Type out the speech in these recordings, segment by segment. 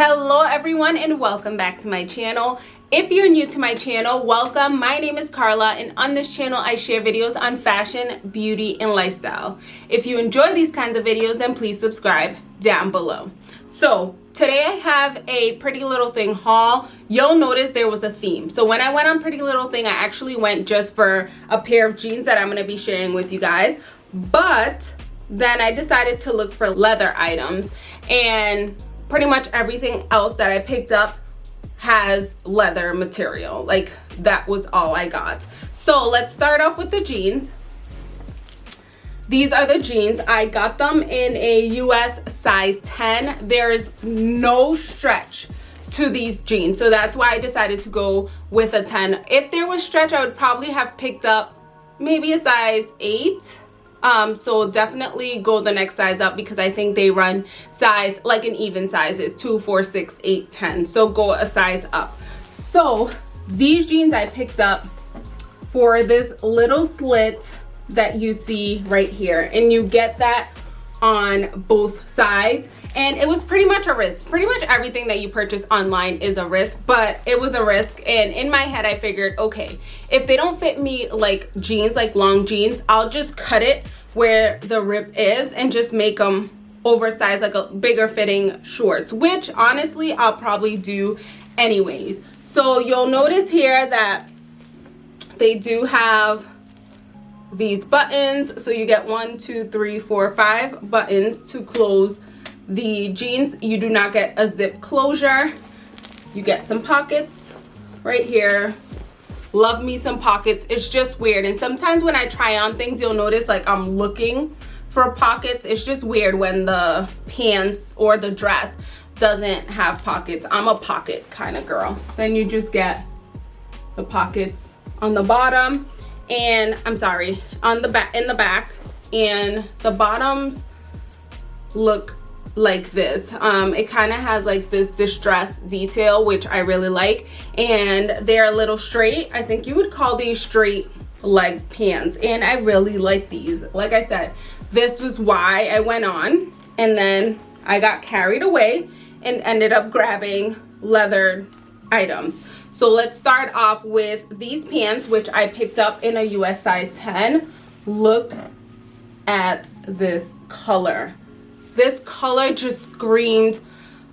hello everyone and welcome back to my channel. If you're new to my channel welcome. My name is carla and on this channel i share videos on fashion beauty and lifestyle. If you enjoy these kinds of videos then please subscribe down below. So today i have a pretty little thing haul. You'll notice there was a theme. So when i went on pretty little thing i actually went just for a pair of jeans that i'm going to be sharing with you guys. But then i decided to look for leather items and pretty much everything else that I picked up has leather material. Like that was all I got. So let's start off with the jeans. These are the jeans. I got them in a US size 10 there's no stretch to these jeans. So that's why I decided to go with a 10 if there was stretch I would probably have picked up maybe a size 8 um so definitely go the next size up because i think they run size like an even size is two four six eight ten. So go a size up. So these jeans i picked up for this little slit that you see right here. And you get that on both sides. And it was pretty much a risk. Pretty much everything that you purchase online is a risk but it was a risk. And in my head i figured okay if they don't fit me like jeans like long jeans i'll just cut it where the rip is and just make them oversized like a bigger fitting shorts which honestly i'll probably do anyways. So you'll notice here that they do have these buttons. So you get one two three four five buttons to close the jeans. You do not get a zip closure. You get some pockets right here love me some pockets. It's just weird. And sometimes when i try on things you'll notice like i'm looking for pockets. It's just weird when the pants or the dress doesn't have pockets. I'm a pocket kind of girl. Then you just get the pockets on the bottom and i'm sorry on the back in the back. And the bottoms look like this. Um it kind of has like this distress detail which i really like and they're a little straight. I think you would call these straight leg pants and i really like these. Like i said this was why i went on and then i got carried away and ended up grabbing leather items. So let's start off with these pants which i picked up in a us size 10 look at this color this color just screamed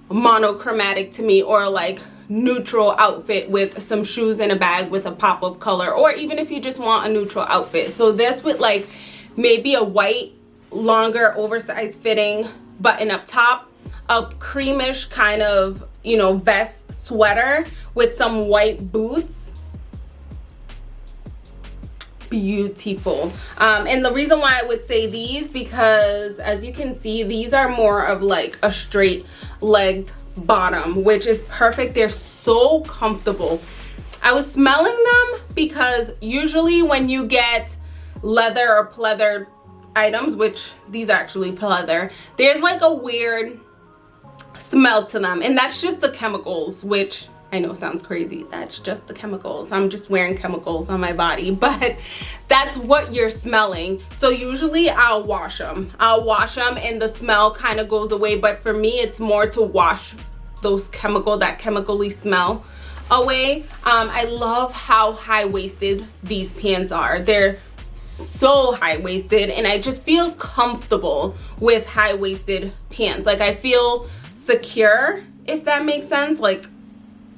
monochromatic to me or like neutral outfit with some shoes and a bag with a pop of color or even if you just want a neutral outfit. So this with like maybe a white longer oversized fitting button up top a creamish kind of you know vest sweater with some white boots beautiful. Um, and the reason why i would say these because as you can see these are more of like a straight legged bottom which is perfect. They're so comfortable. I was smelling them because usually when you get leather or pleather items which these are actually pleather there's like a weird smell to them. And that's just the chemicals which I know it sounds crazy. That's just the chemicals. I'm just wearing chemicals on my body, but that's what you're smelling. So usually I'll wash them. I'll wash them and the smell kind of goes away. But for me, it's more to wash those chemical, that chemically smell away. Um, I love how high-waisted these pants are. They're so high-waisted and I just feel comfortable with high-waisted pants. Like I feel secure, if that makes sense. Like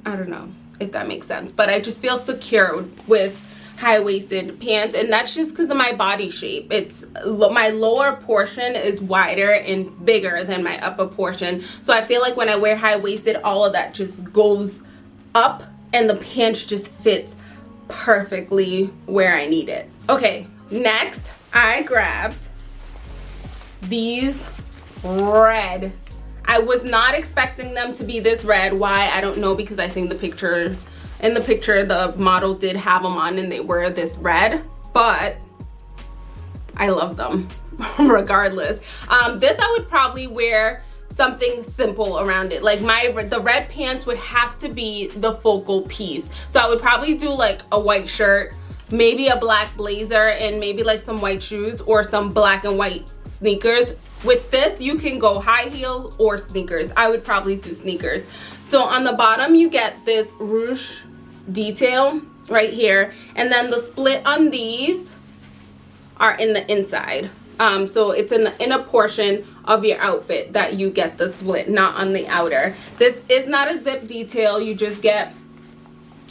I don't know if that makes sense, but I just feel secure with high-waisted pants and that's just because of my body shape. It's my lower portion is wider and bigger than my upper portion. So i feel like when i wear high-waisted all of that just goes up and the pants just fits perfectly where i need it. Okay next i grabbed these red I was not expecting them to be this red. Why? I don't know because I think the picture, in the picture, the model did have them on and they were this red. But I love them regardless. Um, this I would probably wear something simple around it like my the red pants would have to be the focal piece so i would probably do like a white shirt maybe a black blazer and maybe like some white shoes or some black and white sneakers with this you can go high heel or sneakers. I would probably do sneakers. So on the bottom you get this ruche detail right here. And then the split on these are in the inside. Um, so it's in the inner portion of your outfit that you get the split not on the outer. This is not a zip detail. You just get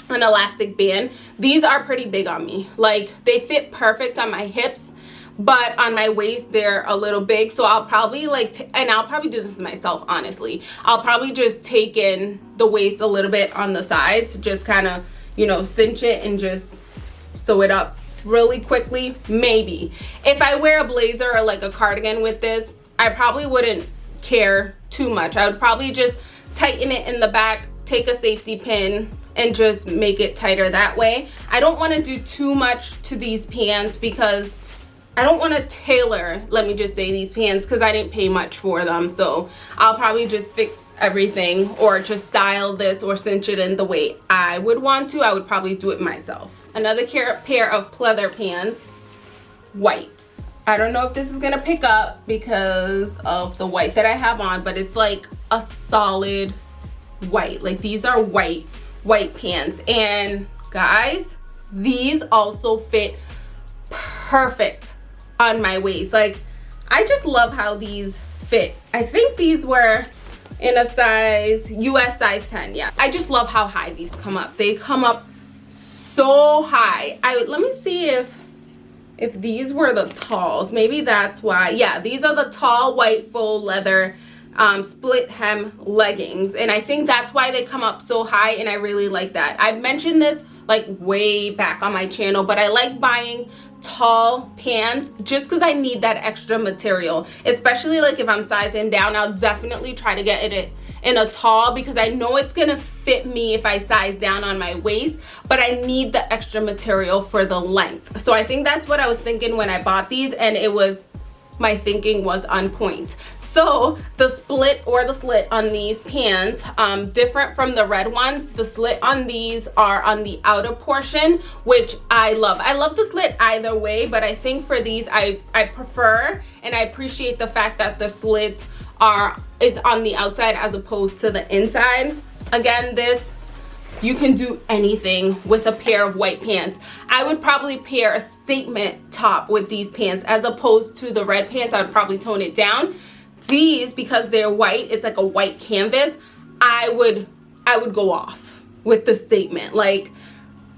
an elastic band. These are pretty big on me. Like they fit perfect on my hips but on my waist they're a little big. So i'll probably like and i'll probably do this myself honestly. I'll probably just take in the waist a little bit on the sides just kind of you know cinch it and just sew it up really quickly maybe. If i wear a blazer or like a cardigan with this i probably wouldn't care too much. I would probably just tighten it in the back take a safety pin and just make it tighter that way. I don't want to do too much to these pants because I don't want to tailor, let me just say, these pants because I didn't pay much for them. So I'll probably just fix everything or just style this or cinch it in the way I would want to. I would probably do it myself. Another pair of pleather pants, white. I don't know if this is gonna pick up because of the white that I have on, but it's like a solid white. Like these are white white pants and guys these also fit perfect on my waist. Like i just love how these fit. I think these were in a size us size 10 yeah. I just love how high these come up. They come up so high. I let me see if if these were the talls. Maybe that's why. Yeah these are the tall white full leather um, split hem leggings. And I think that's why they come up so high and I really like that. I've mentioned this like way back on my channel but I like buying tall pants just because I need that extra material. Especially like if I'm sizing down I'll definitely try to get it in a tall because I know it's gonna fit me if I size down on my waist but I need the extra material for the length. So I think that's what I was thinking when I bought these and it was my thinking was on point. So the split or the slit on these pants um, different from the red ones the slit on these are on the outer portion which i love. I love the slit either way but i think for these i i prefer and i appreciate the fact that the slit are is on the outside as opposed to the inside. Again this you can do anything with a pair of white pants. I would probably pair a statement top with these pants as opposed to the red pants. I would probably tone it down. These because they're white it's like a white canvas i would i would go off with the statement. Like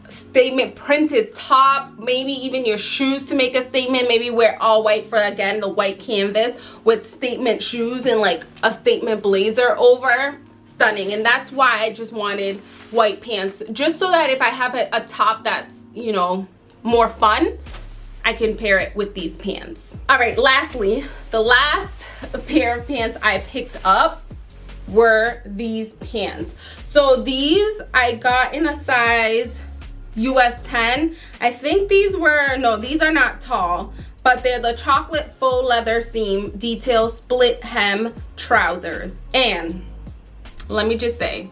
statement printed top maybe even your shoes to make a statement maybe wear all white for again the white canvas with statement shoes and like a statement blazer over stunning and that's why I just wanted white pants just so that if I have a, a top that's you know more fun I can pair it with these pants. All right lastly the last pair of pants I picked up were these pants. So these I got in a size US 10 I think these were no these are not tall but they're the chocolate faux leather seam detail split hem trousers. And let me just say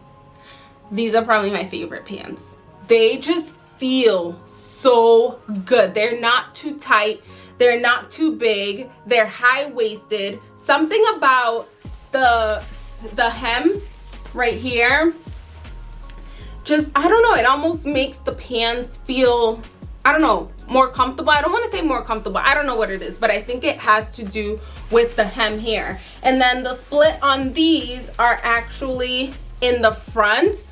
these are probably my favorite pants. They just feel so good. They're not too tight. They're not too big. They're high-waisted. Something about the the hem right here just i don't know it almost makes the pants feel i don't know more comfortable. I don't want to say more comfortable i don't know what it is but i think it has to do with the hem here. And then the split on these are actually in the front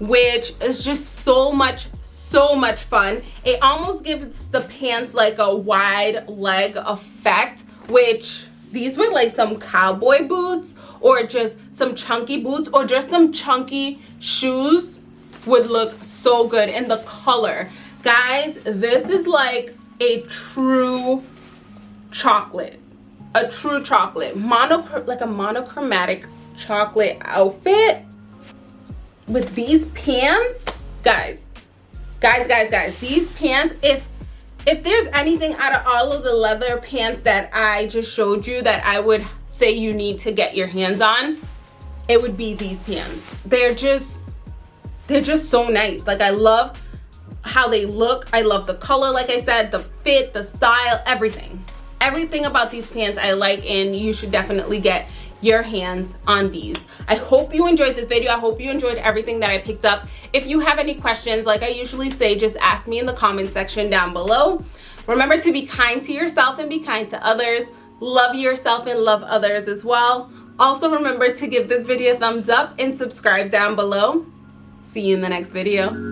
which is just so much so much fun. It almost gives the pants like a wide leg effect which these were like some cowboy boots or just some chunky boots or just some chunky shoes would look so good in the color guys this is like a true chocolate. A true chocolate. Mono like a monochromatic chocolate outfit with these pants. Guys guys guys guys these pants if if there's anything out of all of the leather pants that i just showed you that i would say you need to get your hands on it would be these pants. They're just they're just so nice. Like i love how they look. I love the color, like I said, the fit, the style, everything. Everything about these pants I like and you should definitely get your hands on these. I hope you enjoyed this video. I hope you enjoyed everything that I picked up. If you have any questions, like I usually say, just ask me in the comment section down below. Remember to be kind to yourself and be kind to others. Love yourself and love others as well. Also remember to give this video a thumbs up and subscribe down below. See you in the next video.